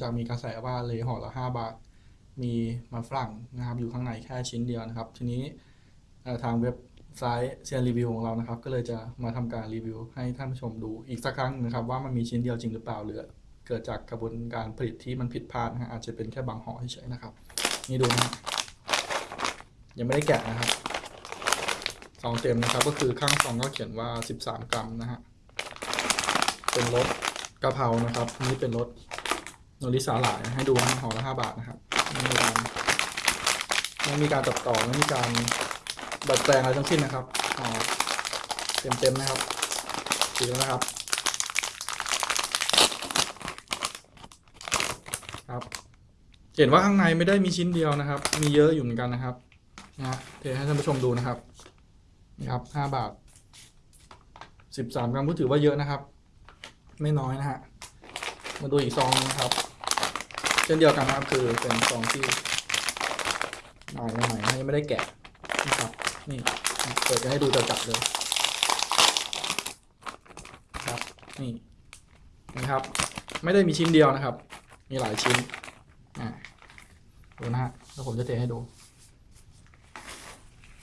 จากมีกระแสว่าเลยห่อละ 5 บาท มีมันฝรั่งนะครับอยู่ข้างในแค่ชิ้นเดียวนะครับ ทีนี้ทางเว็บไซต์เซียนรีวิวของเรานะครับ ก็เลยจะมาทำการรีวิวให้ท่านผู้ชมดูอีกสักครั้งนะครับ ว่ามันมีชิ้นเดียวจริงหรือเปล่าหรือเกิดจากกระบวนการผลิตที่มันผิดพลาดนะฮะอาจจะเป็นแค่บางห่อเฉยๆนะครับ นี่ดูนะฮะยังไม่ได้แกะนะครับซองเต็มนะครับ ก็คือข้างซองก็เขียนว่า 13 กรัมนะฮะเป็นรสกะเพรานะครับ นี่เป็นรส โนริสาหร่ายให้ดูนะห่อละ5บาทนะครับไม่มีการไม่มีการตัดต่อไม่มีการดัดแปลงอะไรทั้งสิ้นนะครับห่อเต็มๆนะครับดูแล้วนะครับ ครับ เห็นว่าข้างในไม่ได้มีชิ้นเดียวนะครับ มีเยอะอยู่เหมือนกันนะครับนะฮะเทให้ท่านผู้ชมดูนะครับนี่ครับห้าบาทสิบสามกรัมก็ถือว่าเยอะนะครับ ไม่น้อยนะฮะ มาดูอีกซองนะครับ เช่นเดียวกันนะครับคือเป็นซองที่ใหม่ใหม่ๆยังไม่ได้แกะนะครับนี่เปิดจะให้ดูจะจับเลยครับนี่นะครับ ไม่ได้มีชิ้นเดียวนะครับ มีหลายชิ้นอ่าดูนะฮะแล้วผมจะเทให้ดู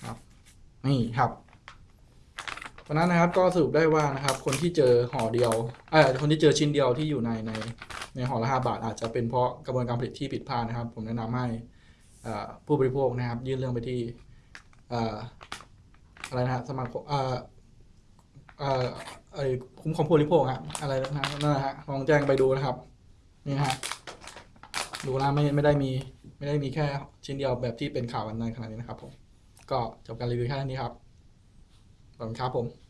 ครับนี่ครับ เพราะนั้นนะครับก็สรุปได้ว่านะครับ คนที่เจอห่อเดียวเออคนที่เจอชิ้นเดียวที่อยู่ในในในห่อละห้าบาท อาจจะเป็นเพราะกระบวนการผลิตที่ผิดพลาดนะครับ ผมแนะนำให้ผู้บริโภคนะครับ ยื่นเรื่องไปที่อ่าอะไรนะสมาคมคุ้มครองผู้บริโภคอะอะไรนะนั่นนะฮะลองแจ้งไปดูนะครับนี่ฮะดูนะไม่ไม่ได้มีไม่ได้มีแค่ชิ้นเดียวแบบที่เป็นข่าววันนั้นขนาดนี้นะครับผมก็จบการรีวิวแค่นี้ครับ ขอบคุณครับผม